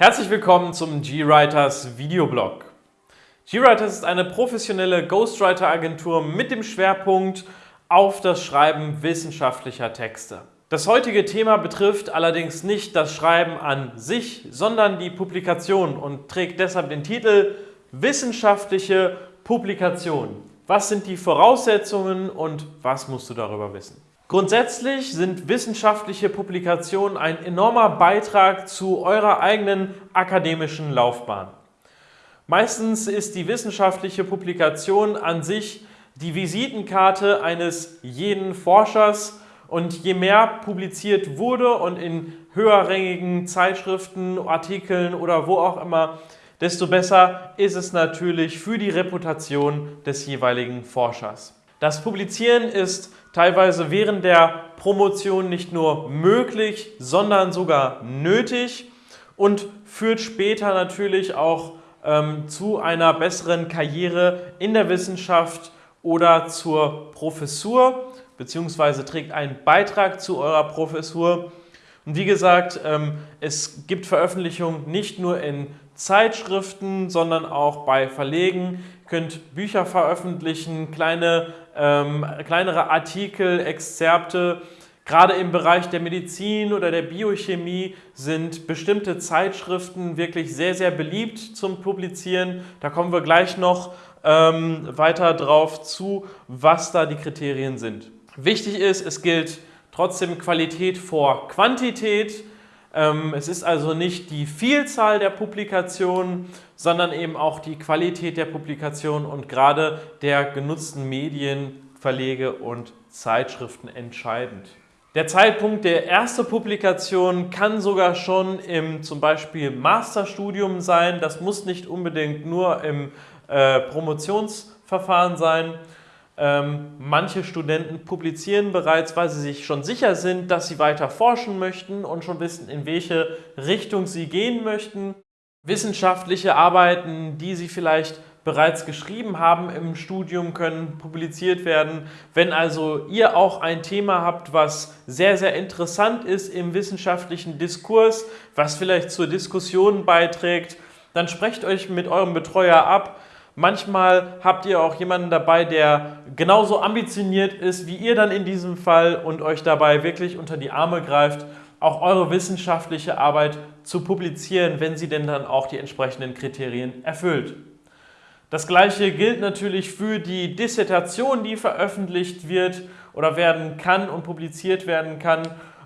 Herzlich willkommen zum GWriters Videoblog. GWriters ist eine professionelle Ghostwriter-Agentur mit dem Schwerpunkt auf das Schreiben wissenschaftlicher Texte. Das heutige Thema betrifft allerdings nicht das Schreiben an sich, sondern die Publikation und trägt deshalb den Titel Wissenschaftliche Publikation. Was sind die Voraussetzungen und was musst du darüber wissen? Grundsätzlich sind wissenschaftliche Publikationen ein enormer Beitrag zu eurer eigenen akademischen Laufbahn. Meistens ist die wissenschaftliche Publikation an sich die Visitenkarte eines jeden Forschers und je mehr publiziert wurde und in höherrangigen Zeitschriften, Artikeln oder wo auch immer, desto besser ist es natürlich für die Reputation des jeweiligen Forschers. Das Publizieren ist teilweise während der Promotion nicht nur möglich, sondern sogar nötig und führt später natürlich auch ähm, zu einer besseren Karriere in der Wissenschaft oder zur Professur beziehungsweise trägt einen Beitrag zu eurer Professur. Und wie gesagt, ähm, es gibt Veröffentlichungen nicht nur in Zeitschriften, sondern auch bei Verlegen. Könnt Bücher veröffentlichen, kleine, ähm, kleinere Artikel, Exzerpte. Gerade im Bereich der Medizin oder der Biochemie sind bestimmte Zeitschriften wirklich sehr, sehr beliebt zum Publizieren. Da kommen wir gleich noch ähm, weiter drauf zu, was da die Kriterien sind. Wichtig ist, es gilt trotzdem Qualität vor Quantität. Ähm, es ist also nicht die Vielzahl der Publikationen, sondern eben auch die Qualität der Publikationen und gerade der genutzten Medien, Verlege und Zeitschriften entscheidend. Der Zeitpunkt der ersten Publikation kann sogar schon im zum Beispiel Masterstudium sein. Das muss nicht unbedingt nur im äh, Promotionsverfahren sein. Ähm, manche Studenten publizieren bereits, weil sie sich schon sicher sind, dass sie weiter forschen möchten und schon wissen, in welche Richtung sie gehen möchten. Wissenschaftliche Arbeiten, die sie vielleicht bereits geschrieben haben im Studium, können publiziert werden. Wenn also ihr auch ein Thema habt, was sehr, sehr interessant ist im wissenschaftlichen Diskurs, was vielleicht zur Diskussion beiträgt, dann sprecht euch mit eurem Betreuer ab, Manchmal habt ihr auch jemanden dabei, der genauso ambitioniert ist wie ihr dann in diesem Fall und euch dabei wirklich unter die Arme greift, auch eure wissenschaftliche Arbeit zu publizieren, wenn sie denn dann auch die entsprechenden Kriterien erfüllt. Das gleiche gilt natürlich für die Dissertation, die veröffentlicht wird oder werden kann und publiziert werden kann.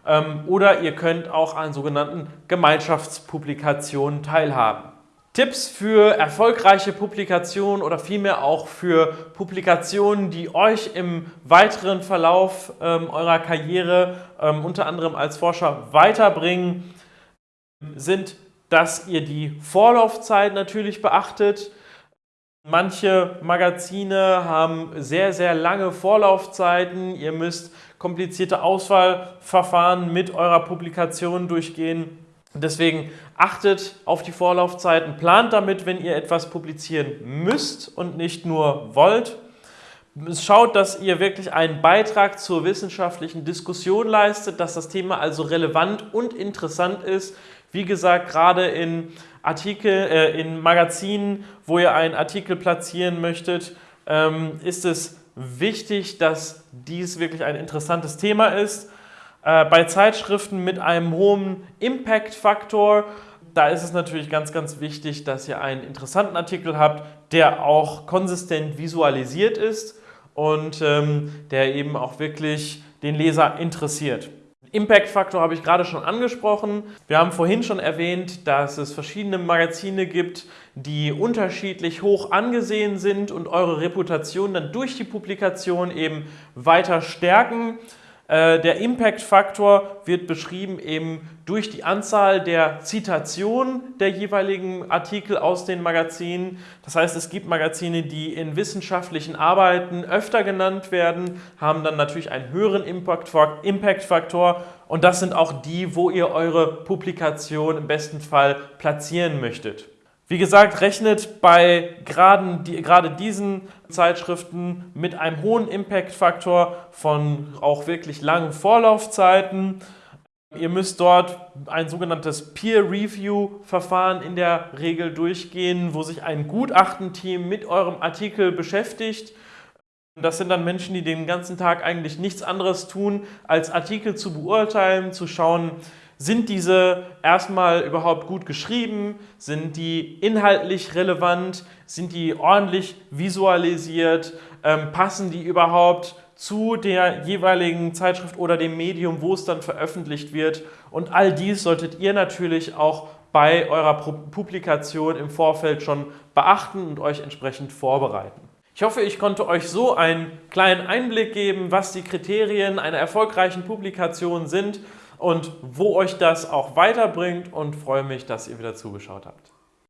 Ähm, oder ihr könnt auch an sogenannten Gemeinschaftspublikationen teilhaben. Tipps für erfolgreiche Publikationen oder vielmehr auch für Publikationen, die euch im weiteren Verlauf ähm, eurer Karriere ähm, unter anderem als Forscher weiterbringen, sind, dass ihr die Vorlaufzeit natürlich beachtet. Manche Magazine haben sehr, sehr lange Vorlaufzeiten. Ihr müsst komplizierte Auswahlverfahren mit eurer Publikation durchgehen. Deswegen achtet auf die Vorlaufzeiten, plant damit, wenn ihr etwas publizieren müsst und nicht nur wollt. Schaut, dass ihr wirklich einen Beitrag zur wissenschaftlichen Diskussion leistet, dass das Thema also relevant und interessant ist. Wie gesagt, gerade in Artikel, äh, in Magazinen, wo ihr einen Artikel platzieren möchtet, ähm, ist es wichtig, dass dies wirklich ein interessantes Thema ist. Äh, bei Zeitschriften mit einem hohen Impact-Faktor, da ist es natürlich ganz, ganz wichtig, dass ihr einen interessanten Artikel habt, der auch konsistent visualisiert ist und ähm, der eben auch wirklich den Leser interessiert. Impact-Faktor habe ich gerade schon angesprochen. Wir haben vorhin schon erwähnt, dass es verschiedene Magazine gibt, die unterschiedlich hoch angesehen sind und eure Reputation dann durch die Publikation eben weiter stärken. Äh, der Impact-Faktor wird beschrieben eben durch die Anzahl der Zitationen der jeweiligen Artikel aus den Magazinen. Das heißt, es gibt Magazine, die in wissenschaftlichen Arbeiten öfter genannt werden, haben dann natürlich einen höheren Impact-Faktor und das sind auch die, wo ihr eure Publikation im besten Fall platzieren möchtet. Wie gesagt, rechnet bei gerade, die, gerade diesen Zeitschriften mit einem hohen Impact-Faktor von auch wirklich langen Vorlaufzeiten. Ihr müsst dort ein sogenanntes Peer-Review-Verfahren in der Regel durchgehen, wo sich ein Gutachtenteam mit eurem Artikel beschäftigt. Das sind dann Menschen, die den ganzen Tag eigentlich nichts anderes tun, als Artikel zu beurteilen, zu schauen, sind diese erstmal überhaupt gut geschrieben? Sind die inhaltlich relevant? Sind die ordentlich visualisiert? Ähm, passen die überhaupt zu der jeweiligen Zeitschrift oder dem Medium, wo es dann veröffentlicht wird? Und all dies solltet ihr natürlich auch bei eurer Publikation im Vorfeld schon beachten und euch entsprechend vorbereiten. Ich hoffe, ich konnte euch so einen kleinen Einblick geben, was die Kriterien einer erfolgreichen Publikation sind und wo euch das auch weiterbringt und freue mich, dass ihr wieder zugeschaut habt.